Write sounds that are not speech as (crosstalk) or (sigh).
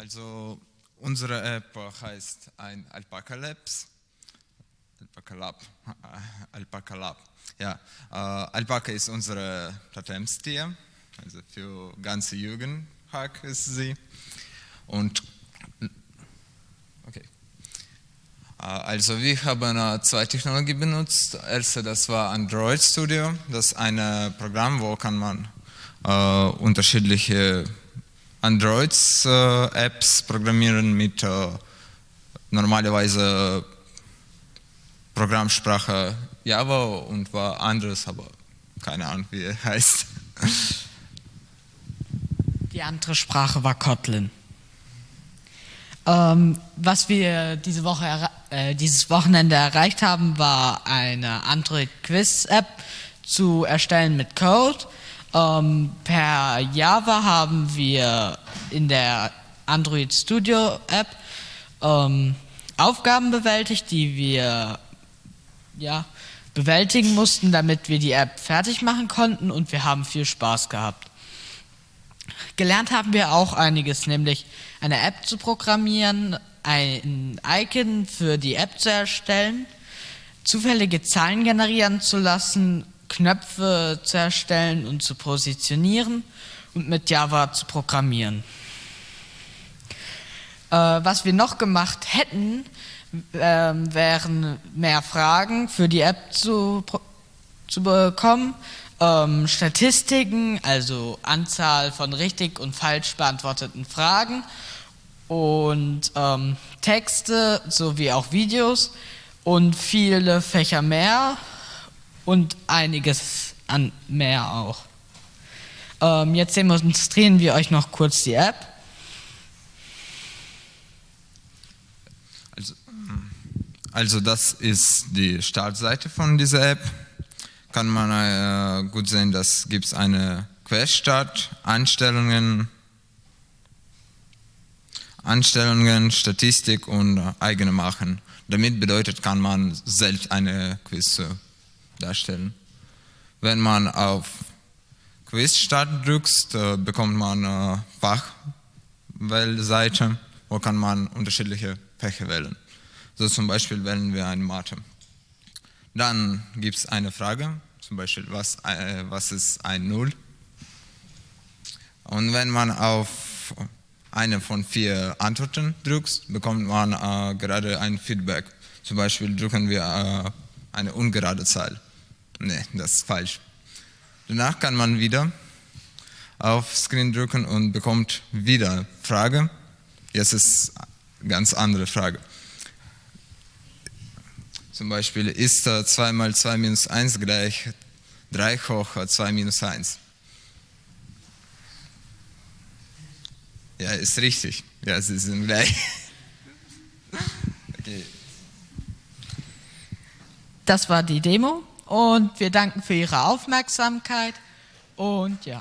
Also unsere App heißt ein Alpaca Labs. Alpaca Lab. (laughs) Alpaca Lab. Ja, äh, Alpaca ist unsere Totemstier, also für ganze Jugend ist sie. Und okay. Äh, also wir haben zwei Technologien benutzt. Erste, das war Android Studio. Das ist ein Programm, wo kann man äh, unterschiedliche Androids-Apps äh, programmieren mit äh, normalerweise Programmsprache Java und war anderes, aber keine Ahnung, wie er heißt. Die andere Sprache war Kotlin. Ähm, was wir diese Woche, äh, dieses Wochenende erreicht haben, war eine Android-Quiz-App zu erstellen mit Code. Ähm, per Java haben wir in der Android Studio App ähm, Aufgaben bewältigt, die wir ja, bewältigen mussten, damit wir die App fertig machen konnten und wir haben viel Spaß gehabt. Gelernt haben wir auch einiges, nämlich eine App zu programmieren, ein Icon für die App zu erstellen, zufällige Zahlen generieren zu lassen Knöpfe zu erstellen und zu positionieren und mit Java zu programmieren. Äh, was wir noch gemacht hätten, äh, wären mehr Fragen für die App zu, zu bekommen, ähm, Statistiken, also Anzahl von richtig und falsch beantworteten Fragen und ähm, Texte sowie auch Videos und viele Fächer mehr und einiges an mehr auch. Ähm, jetzt demonstrieren wir euch noch kurz die App. Also, also das ist die Startseite von dieser App. Kann man äh, gut sehen, dass gibt es eine Querstart, Einstellungen, Einstellungen, Statistik und eigene machen. Damit bedeutet, kann man selbst eine Quiz darstellen. Wenn man auf Quiz Start drückt, äh, bekommt man eine Fachwählseite, wo kann man unterschiedliche Fächer wählen. So zum Beispiel wählen wir eine Mathe. Dann gibt es eine Frage, zum Beispiel, was, äh, was ist ein Null? Und wenn man auf eine von vier Antworten drückt, bekommt man äh, gerade ein Feedback. Zum Beispiel drücken wir äh, eine ungerade Zahl. Nee, das ist falsch. Danach kann man wieder auf Screen drücken und bekommt wieder Frage. Jetzt ist eine ganz andere Frage. Zum Beispiel ist 2 mal 2 minus 1 gleich 3 hoch 2 minus 1. Ja, ist richtig. Ja, sie sind gleich. (laughs) Okay. Das war die Demo und wir danken für Ihre Aufmerksamkeit und ja.